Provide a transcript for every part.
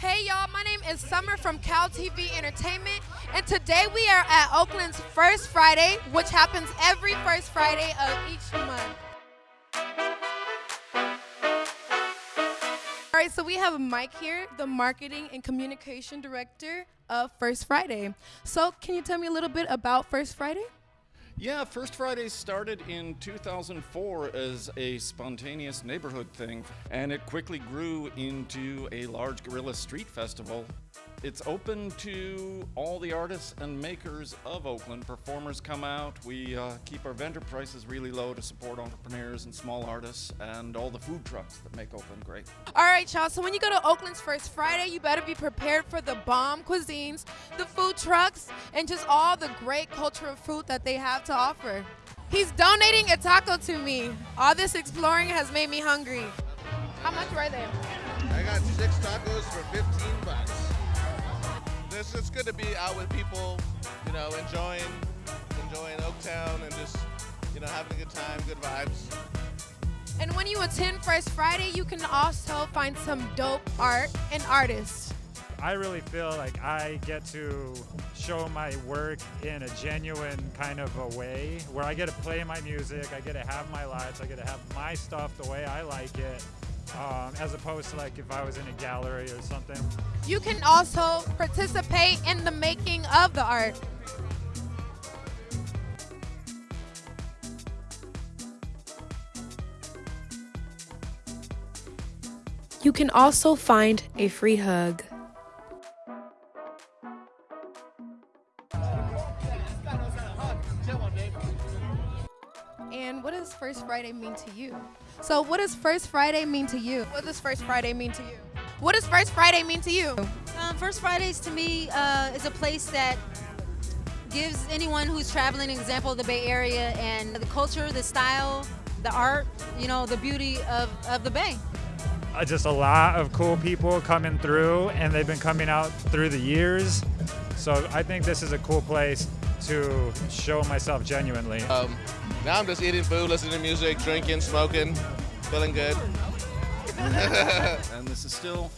Hey y'all, my name is Summer from Cal TV Entertainment, and today we are at Oakland's First Friday, which happens every first Friday of each month. All right, so we have Mike here, the marketing and communication director of First Friday. So, can you tell me a little bit about First Friday? Yeah, First Friday started in 2004 as a spontaneous neighborhood thing, and it quickly grew into a large guerrilla street festival. It's open to all the artists and makers of Oakland. Performers come out. We uh, keep our vendor prices really low to support entrepreneurs and small artists and all the food trucks that make Oakland great. All right, y'all. So when you go to Oakland's First Friday, you better be prepared for the bomb cuisines, the food trucks, and just all the great cultural food that they have to offer. He's donating a taco to me. All this exploring has made me hungry. How much were they? I got six tacos for 15 bucks. It's just good to be out with people, you know, enjoying, enjoying Oaktown and just, you know, having a good time, good vibes. And when you attend First Friday, you can also find some dope art and artists. I really feel like I get to show my work in a genuine kind of a way where I get to play my music, I get to have my lights, I get to have my stuff the way I like it, um, as opposed to like if I was in a gallery or something. You can also participate in the making of the art. You can also find a free hug. And what does First Friday mean to you? So, what does First Friday mean to you? What does First Friday mean to you? What does First Friday mean to you? Um, First Fridays to me uh, is a place that gives anyone who's traveling an example of the Bay Area and the culture, the style, the art, you know, the beauty of, of the Bay. Uh, just a lot of cool people coming through, and they've been coming out through the years. So I think this is a cool place to show myself genuinely. Um, now I'm just eating food, listening to music, drinking, smoking, feeling good. and this is still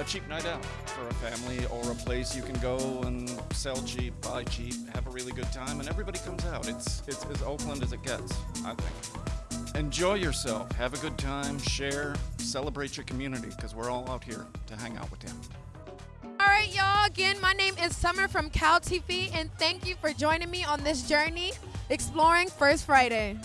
a cheap night out for a family or a place you can go and sell cheap, buy cheap, have a really good time, and everybody comes out. It's, it's as Oakland as it gets, I think. Enjoy yourself, have a good time, share, celebrate your community, because we're all out here to hang out with you. All right, y'all. Again, my name is Summer from Cal TV, and thank you for joining me on this journey exploring First Friday.